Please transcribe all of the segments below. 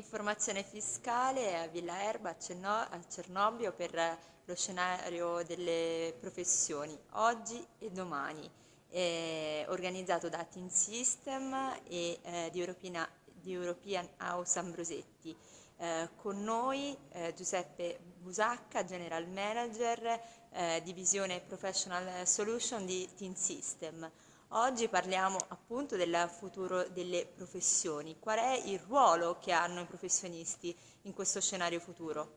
Informazione fiscale a Villa Erba a Cernobbio per lo scenario delle professioni oggi e domani, eh, organizzato da Team System e eh, di, European, di, European, House Ambrosetti. Eh, con noi eh, Giuseppe Busacca, General Manager, eh, Divisione Professional Solution di Team System. Oggi parliamo appunto del futuro delle professioni. Qual è il ruolo che hanno i professionisti in questo scenario futuro?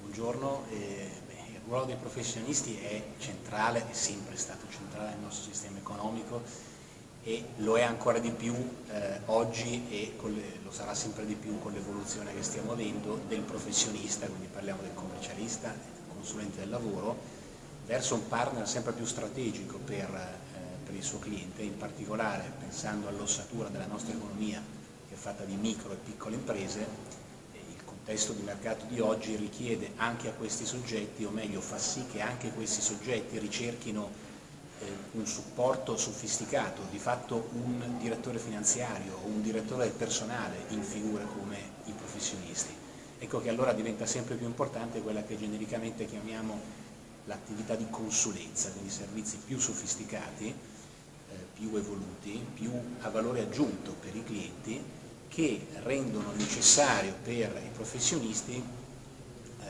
Buongiorno, eh, beh, il ruolo dei professionisti è centrale, è sempre stato centrale nel nostro sistema economico e lo è ancora di più eh, oggi e le, lo sarà sempre di più con l'evoluzione che stiamo avendo del professionista, quindi parliamo del commercialista, del consulente del lavoro, verso un partner sempre più strategico per per il suo cliente, in particolare pensando all'ossatura della nostra economia che è fatta di micro e piccole imprese, il contesto di mercato di oggi richiede anche a questi soggetti, o meglio fa sì che anche questi soggetti ricerchino eh, un supporto sofisticato, di fatto un direttore finanziario o un direttore del personale in figure come i professionisti. Ecco che allora diventa sempre più importante quella che genericamente chiamiamo l'attività di consulenza, quindi servizi più sofisticati più evoluti, più a valore aggiunto per i clienti che rendono necessario per i professionisti eh,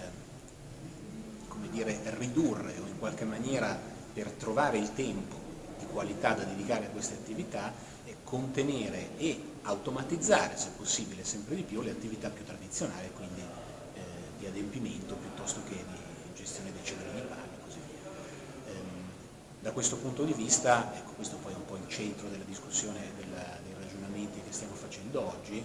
come dire, ridurre o in qualche maniera per trovare il tempo di qualità da dedicare a queste attività e contenere e automatizzare se possibile sempre di più le attività più tradizionali quindi eh, di adempimento piuttosto che di gestione dei cedolini pari da questo punto di vista, ecco, questo poi è un po' il centro della discussione, della, dei ragionamenti che stiamo facendo oggi,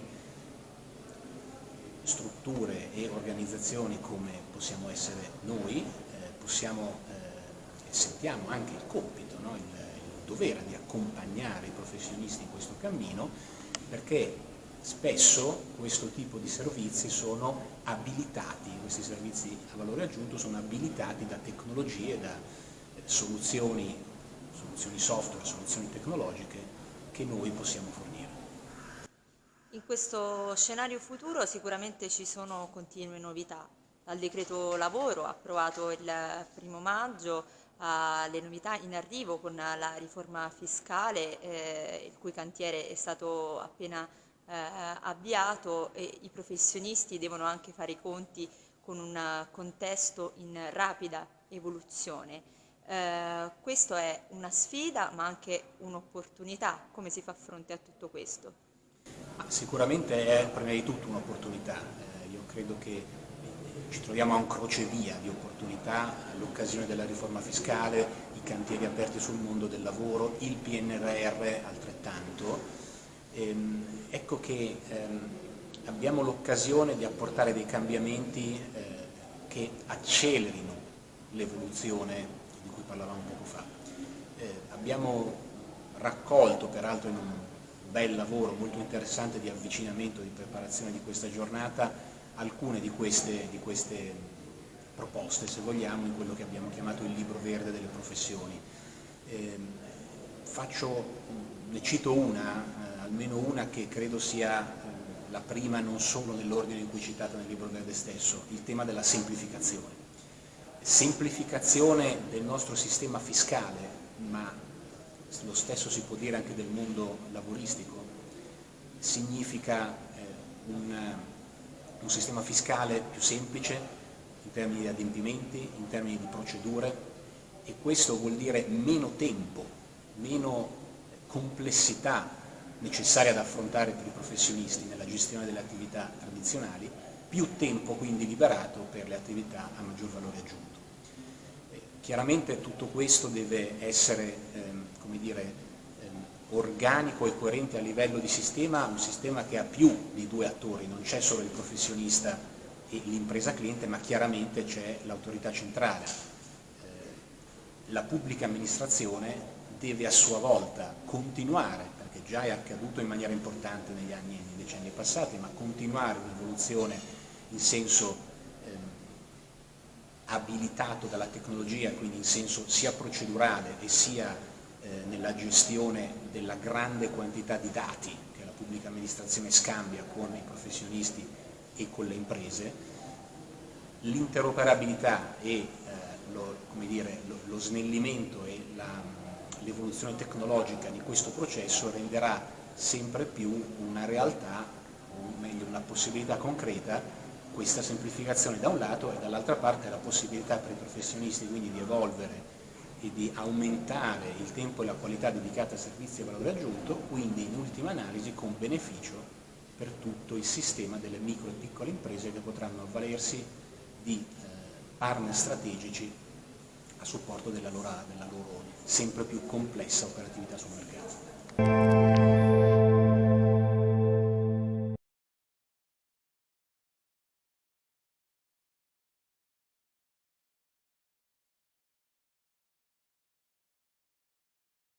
strutture e organizzazioni come possiamo essere noi, eh, possiamo, eh, sentiamo anche il compito, no? il, il dovere di accompagnare i professionisti in questo cammino, perché spesso questo tipo di servizi sono abilitati, questi servizi a valore aggiunto sono abilitati da tecnologie, da soluzioni, soluzioni software, soluzioni tecnologiche che noi possiamo fornire. In questo scenario futuro sicuramente ci sono continue novità, dal decreto lavoro approvato il primo maggio alle novità in arrivo con la riforma fiscale eh, il cui cantiere è stato appena eh, avviato e i professionisti devono anche fare i conti con un contesto in rapida evoluzione. Eh, questo è una sfida ma anche un'opportunità, come si fa fronte a tutto questo? Sicuramente è prima di tutto un'opportunità, eh, io credo che ci troviamo a un crocevia di opportunità all'occasione della riforma fiscale, i cantieri aperti sul mondo del lavoro, il PNRR altrettanto. Ehm, ecco che ehm, abbiamo l'occasione di apportare dei cambiamenti eh, che accelerino l'evoluzione di cui parlavamo poco fa. Eh, abbiamo raccolto, peraltro in un bel lavoro molto interessante di avvicinamento, di preparazione di questa giornata, alcune di queste, di queste proposte, se vogliamo, in quello che abbiamo chiamato il libro verde delle professioni. Eh, faccio, ne cito una, eh, almeno una che credo sia eh, la prima non solo nell'ordine in cui citata nel libro verde stesso, il tema della semplificazione semplificazione del nostro sistema fiscale, ma lo stesso si può dire anche del mondo lavoristico, significa eh, un, un sistema fiscale più semplice in termini di adempimenti, in termini di procedure e questo vuol dire meno tempo, meno complessità necessaria ad affrontare per i professionisti nella gestione delle attività tradizionali, più tempo quindi liberato per le attività a maggior valore aggiunto. Chiaramente tutto questo deve essere ehm, dire, ehm, organico e coerente a livello di sistema, un sistema che ha più di due attori, non c'è solo il professionista e l'impresa cliente, ma chiaramente c'è l'autorità centrale. Eh, la pubblica amministrazione deve a sua volta continuare, perché già è accaduto in maniera importante negli anni e nei decenni passati, ma continuare un'evoluzione in senso abilitato dalla tecnologia, quindi in senso sia procedurale e sia eh, nella gestione della grande quantità di dati che la pubblica amministrazione scambia con i professionisti e con le imprese, l'interoperabilità e eh, lo, dire, lo, lo, snellimento e l'evoluzione tecnologica di questo processo renderà sempre più una realtà, o meglio una possibilità concreta, questa semplificazione da un lato e dall'altra parte la possibilità per i professionisti quindi di evolvere e di aumentare il tempo e la qualità dedicata a servizi e valore aggiunto, quindi in ultima analisi con beneficio per tutto il sistema delle micro e piccole imprese che potranno avvalersi di eh, partner strategici a supporto della loro, della loro sempre più complessa operatività sul mercato.